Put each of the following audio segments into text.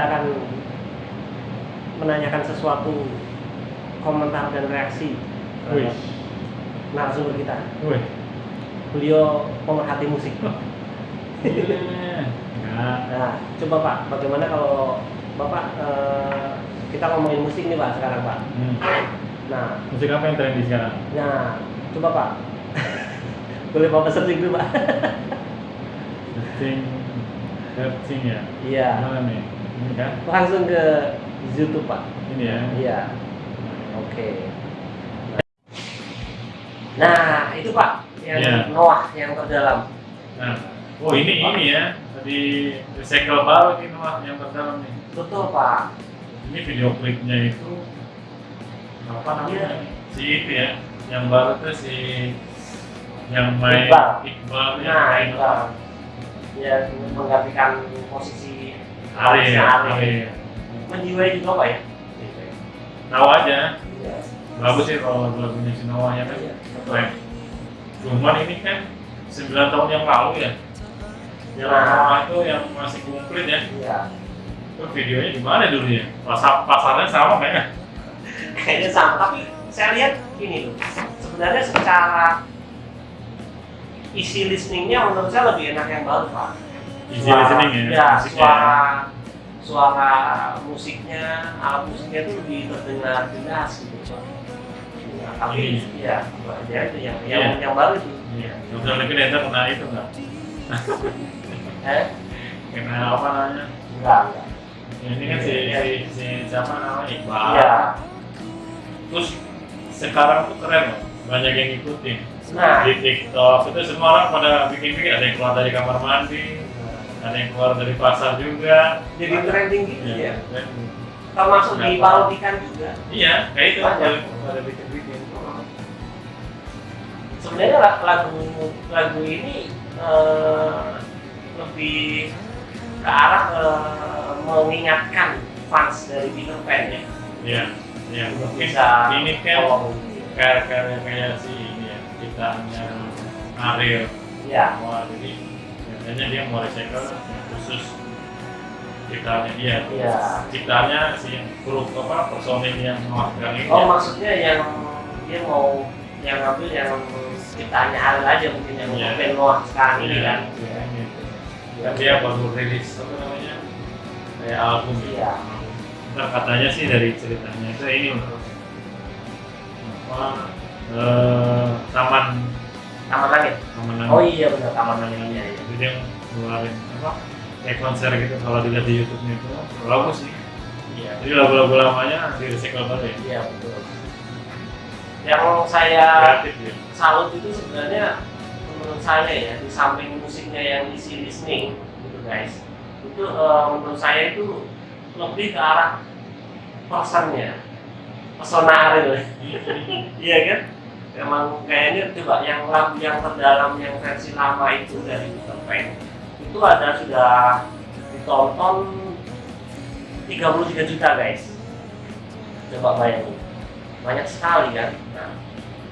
akan menanyakan sesuatu komentar dan reaksi terhadap narasumber kita. Wih. Beliau pemerhati musik. Nah, coba Pak, bagaimana kalau Bapak eh, kita ngomongin musik nih Pak sekarang Pak. Hmm. Nah, Musik apa yang trendy sekarang? nah, coba Pak. Boleh Bapak searching dulu Pak. Searching, searching ya. Iya. Mana nih? Kan? Langsung ke YouTube Pak. Ini ya. Iya. Oke. Nah, itu Pak yang Iya. Noah yang terdalam. Nah, oh ini ini ya. Tadi recycle baru ini mah yang terdalam nih. Betul Pak. Ini video klipnya itu apa namanya? Iya. Si itu ya. Yang baru tuh si yang main Iqbal. Iqbal yang Nah, Pak. Ya, menggantikan posisi Ari. Ari. Ari. Menjiwai juga Pak ya? Tahu aja. Iya. Bagus sih kalau lagunya si Noah ya kan. Iya. Keren. Cuman ini kan 9 tahun yang lalu ya. Yang Nah. Noah itu yang masih komplit ya. Iya. Itu videonya gimana dulu ya? Pasar pasarnya sama kayaknya. Kayaknya sama, tapi saya lihat ini loh. Sebenarnya secara isi listeningnya menurut saya lebih enak yang baru Pak. Easy Suara- listening ya. Ya, musiknya. suara suara musiknya, alat musiknya itu lebih terdengar jelas gitu. Ya, tapi ya, ya itu yang yang, Iya. yang baru itu. Iya. Dokter Levin Enter kena itu nggak? Eh? Kena apa namanya? Enggak, enggak. Ya, ini kan si, Iya. si, si siapa namanya Iqbal. Iya. Terus sekarang tuh keren loh. Banyak yang ngikutin. Nah, Di TikTok itu semua orang pada bikin-bikin. Ada yang keluar dari kamar mandi, ada yang keluar dari pasar juga. jadi trending gitu Iya. ya. keren. Termasuk di tahu. parodikan juga. Iya, kayak itu Banyak. pada pada bikin-bikin. sebenarnya la- lagu lagu ini eh, lebih ke arah eh, mengingatkan fans dari Peter Pan ya Iya, iya. Mungkin bisa ini kan tolong kayak kayak kayak si ini ya, ciptaannya Ariel. ya Wah, jadi biasanya dia mau recycle khusus ciptaannya dia. Iya. Ciptaannya si grup apa personil yang menghasilkan ini. oh ya. maksudnya yang dia mau yang ngambil yang ciptaannya Ariel aja mungkin yang Iya. Pen Noah sekarang ini Iya, kan iya, gitu. Dan dia baru rilis apa namanya kayak album iya Nah, katanya sih dari ceritanya itu ini loh. apa eh, taman Taman Langit? Taman oh iya benar. Taman Langit iya iya. Jadi dia ngeluarin apa kayak konser gitu kalau dilihat di YouTube-nya itu bagus sih. Iya. Jadi lagu-lagu lamanya di recycle baru ya. Iya betul. Yang saya kreatif ya. salut itu sebenarnya menurut saya ya di samping musiknya yang isi listening gitu guys itu eh, menurut saya itu lebih ke arah personnya pesona Ariel iya kan emang kayaknya coba yang lagu yang terdalam yang versi lama itu dari Peter Pan itu ada sudah ditonton 33 juta guys. Coba bayangin. Banyak sekali kan? Nah,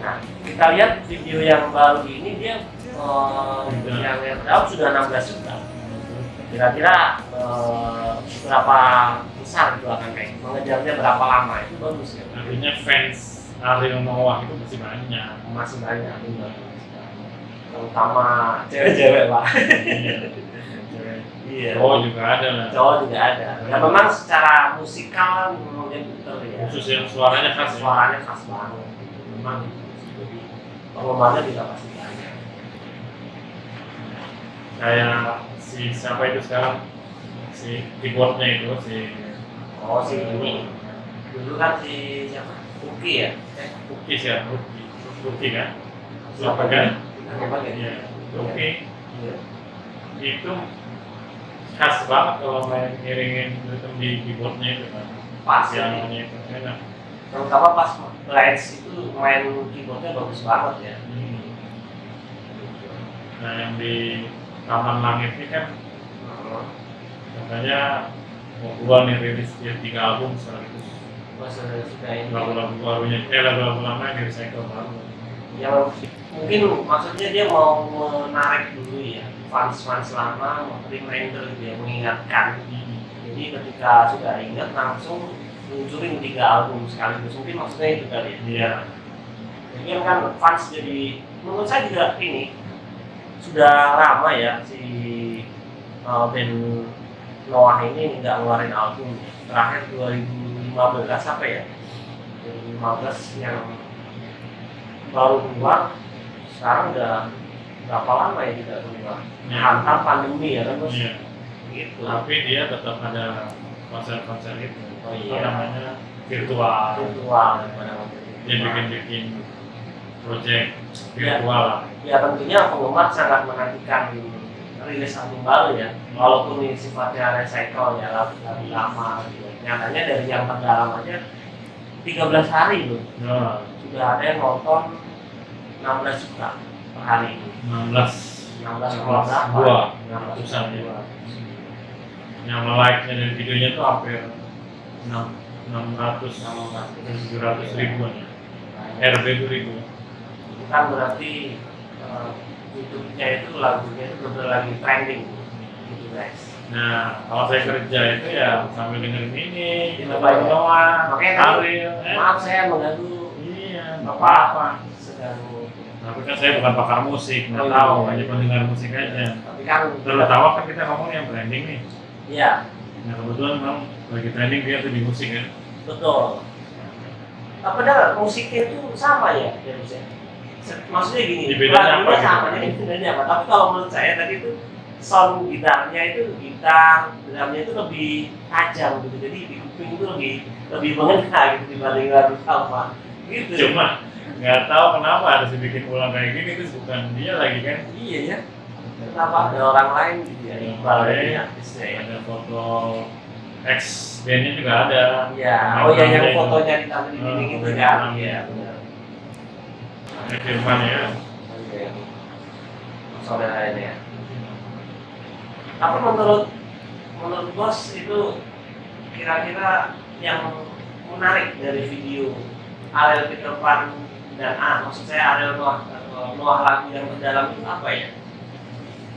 nah kita lihat video yang baru ini dia eh, Sudah. yang yang terdalam sudah 16 juta. Kira-kira eh, berapa besar itu akan kayak? Mengejarnya berapa lama? Itu bagus ya? Artinya fans Ariel Noah itu masih banyak masih banyak. Benar terutama cewek-cewek iya. Cewek. iya. Cowok juga ada lah cowok juga ada. Ya memang secara musikal memang dia pinter ya. Khusus yang suaranya khas ya. suaranya khas banget. Memang jadi penggemarnya juga pasti banyak. Kayak si siapa itu sekarang? Si keyboardnya itu si oh si ini dulu kan si siapa Uki ya? Cookies ya. Cookie Cookie kan? Siapa kan Siapa Cookie Iya. itu khas banget kalau main ngiringin rhythm di keyboardnya itu kan. Pas. Ya itu. Enak. Terutama pas Lens itu main keyboardnya bagus banget ya. Hmm. nah yang di Taman Langit ini kan katanya mau keluar nih rilis dia tiga album sekaligus Lagu-lagu barunya eh lagu-lagu lama yang di recycle baru yang mungkin maksudnya dia mau menarik dulu ya fans-fans lama mau reminder ya mengingatkan Hmm. gitu Jadi ketika sudah ingat langsung luncurin tiga album sekaligus. Mungkin maksudnya itu kali ya. Iya. Jadi kan fans jadi menurut saya juga ini sudah lama ya si uh, band Noah ini nggak ngeluarin album terakhir 2015 apa ya 2015 yang baru keluar sekarang udah berapa lama ya tidak keluar Ya. hantam pandemi ya kan bos Iya. gitu Tapi dia tetap ada konser-konser itu. Oh, iya. namanya virtual. virtual Dia bikin-bikin project virtual lah. ya tentunya penggemar sangat menantikan rilis album baru ya walaupun ini sifatnya recycle ya lagu-lagu lama gitu nyatanya dari yang terdalam aja 13 hari loh. Nah, sudah ada yang nonton 16 juta per hari ini 16 16 Kelas berapa? dua, 16 ratusan. ya. yang like-nya dari videonya tuh hampir 6 600 16 700 ribuan. Ya. RB itu ribu. itu kan berarti eh, YouTube-nya itu lagunya itu benar lagi trending gitu guys Nah, kalau saya kerja itu ya sambil dengerin ini, kita ya? baru doang, Makanya Ariel, eh. maaf saya mengganggu Iya, nggak apa-apa. Tapi kan saya bukan pakar musik, nggak Oh, tahu, iya. hanya pendengar musik aja. tapi kan Terutama kan kita ngomong yang branding nih. iya Nah kebetulan memang lagi trending dia tuh di musik kan. betul nah, padahal musiknya itu sama ya ya ya? Maksudnya gini lagunya gitu? sama jadi bedanya apa tapi kalau menurut saya tadi itu sound gitarnya itu gitar drumnya itu lebih tajam gitu jadi di kuping itu lebih lebih mengena gitu dibanding lagu sama gitu Cuma nggak tahu kenapa harus dibikin ulang kayak gini terus bukan dia lagi kan. iya ya kenapa ada orang lain gitu ya Iqbal ini artisnya ya Ada foto ex bandnya juga ada. Iya, oh iya yang fotonya ditaruh di dinding Oh, itu pemain kan? Iya, benar. Ada firman ya. Saudara ini ya. Tapi menurut menurut bos itu kira-kira yang menarik dari video Ariel Peter Pan dan A, maksud saya Ariel Noah atau Noah lagu yang terdalam itu apa ya?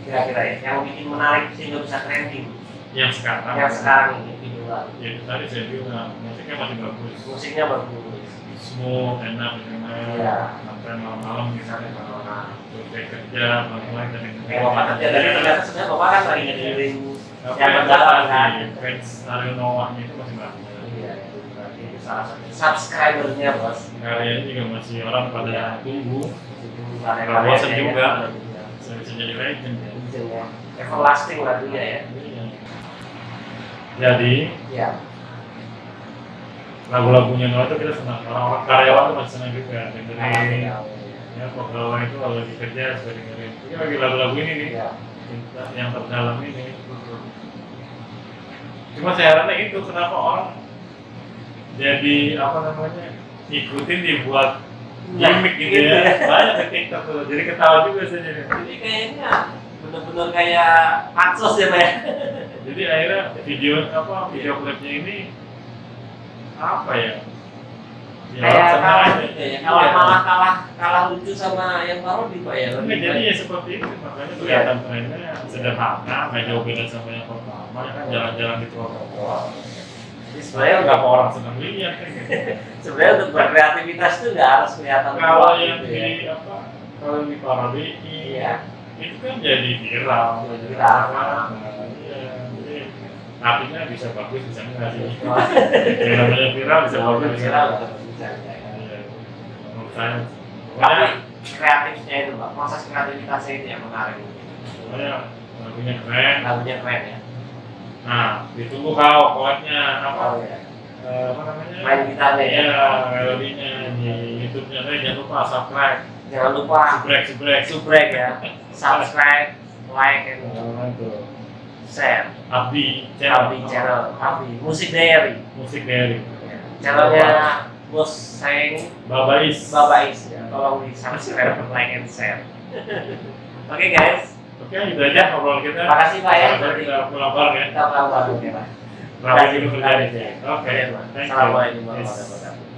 Kira-kira ya, yang bikin menarik sehingga bisa trending Yang sekarang. yang sekarang ini video lagu. Ya itu tadi saya bilang musiknya masih bagus. Musiknya bagus. Smooth, enak, enak. Iya. Sampai malam-malam misalnya kalau Nah, selesai kerja, malam-malam dan Kayak bapak kerja dari ternyata sebenarnya bapak kan ngedengerin Tapi yang terdalam kan. fans Ariel Noahnya itu masih bagus. Iya, itu salah satu subscribernya bos. Karyanya juga masih orang pada Pada minggu, Nggak bosan juga. bisa bisa jadi legend. ya. Everlasting lagunya ya. Iya. Jadi Iya. Lagu-lagunya Noah itu kita senang. Orang-orang karyawan tuh masih senang juga dengerin. Iya. Ya pegawai itu kalau lagi kerja suka dengerin. Ini lagi lagu-lagu ini nih, Iya. cinta yang terdalam ini. Cuma saya herannya itu kenapa orang jadi apa namanya ikutin dibuat gimmick gitu ya. Banyak di TikTok tuh. Jadi ketawa juga saya jadi. Jadi kayaknya bener-bener kayak pansos ya pak ya. Jadi akhirnya video apa video klipnya ini apa ya? Ya, Kayak kalah gitu ya. Kalah Iya. malah kalah kalah lucu sama yang parodi pak ya. Enggak, jadi ya seperti itu makanya kelihatan trennya sederhana, nggak jauh beda sama yang pertama ya kan jalan-jalan di trotoar. Jadi Sebenarnya nggak apa orang senang lihat gitu. sebenarnya untuk berkreativitas itu nggak harus kelihatan Kalau kuat yang gitu ya. di apa kalau yang di parodi Iya. itu kan jadi viral. Jadi viral. Nah, Artinya bisa bagus bisa enggak sih. Yang namanya viral bisa bagus bisa Viral bisa ya. Iya, menurut saya. Tapi kreatifnya itu pak, proses kreativitasnya itu yang menarik. lagunya keren. Lagunya keren ya. Nah, ditunggu kau collabnya apa? Oh apa namanya? Main gitarnya ya. Iya, melodinya di YouTube-nya. Tapi jangan lupa subscribe, Jangan lupa subrek, subrek. subrek ya, subscribe, like, and Share. Abdi channel. Abi channel, Abi Musik Diary. Musik dari Channelnya bos saya ini Babais. Babais ya. Tolong di subscribe, like, and share. Oke guys, Oke, itu aja ngobrol kita. Makasih, Pak, ya. Kita pulang bareng ya. kita pulang bareng ya Pak. Berapa dulu kerjaan ya. Oke, Oke. Assalamualaikum warahmatullahi wabarakatuh.